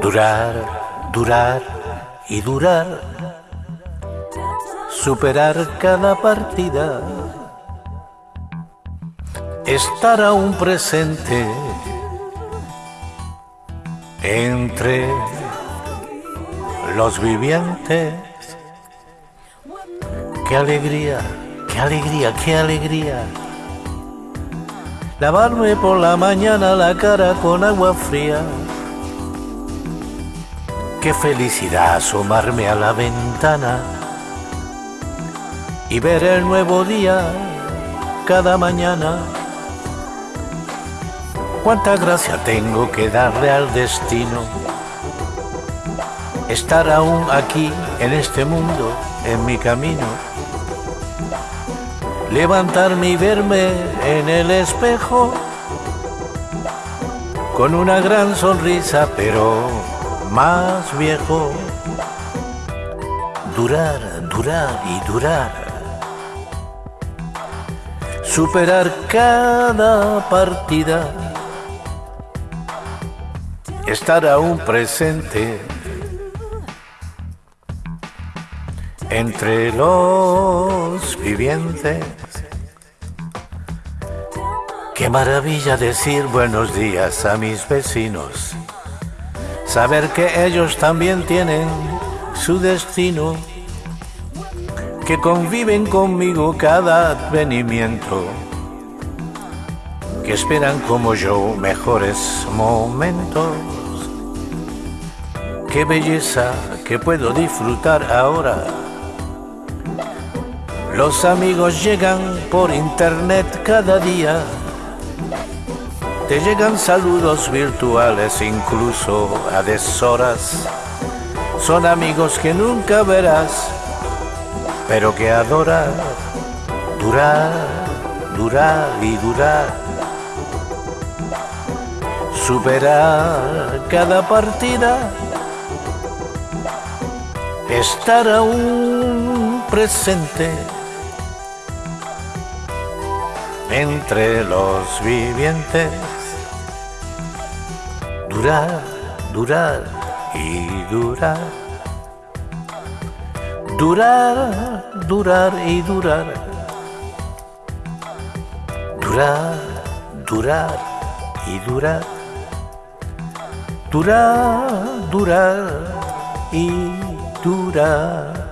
Durar, durar y durar. Superar cada partida. Estar aún presente entre los vivientes. Qué alegría, qué alegría, qué alegría. Lavarme por la mañana la cara con agua fría. Qué felicidad asomarme a la ventana y ver el nuevo día cada mañana. Cuánta gracia tengo que darle al destino. Estar aún aquí en este mundo, en mi camino. Levantarme y verme en el espejo con una gran sonrisa, pero más viejo. Durar, durar y durar. Superar cada partida. Estar aún presente entre los vivientes. Qué maravilla decir buenos días a mis vecinos saber que ellos también tienen su destino, que conviven conmigo cada advenimiento, que esperan como yo mejores momentos. Qué belleza que puedo disfrutar ahora. Los amigos llegan por internet cada día te llegan saludos virtuales incluso a deshoras. Son amigos que nunca verás, pero que adoras durar, durar y durar. Superar cada partida, estar aún presente entre los vivientes durar, durar y durar. Durar, durar y durar. Durar, durar y durar. Durar, durar y durar.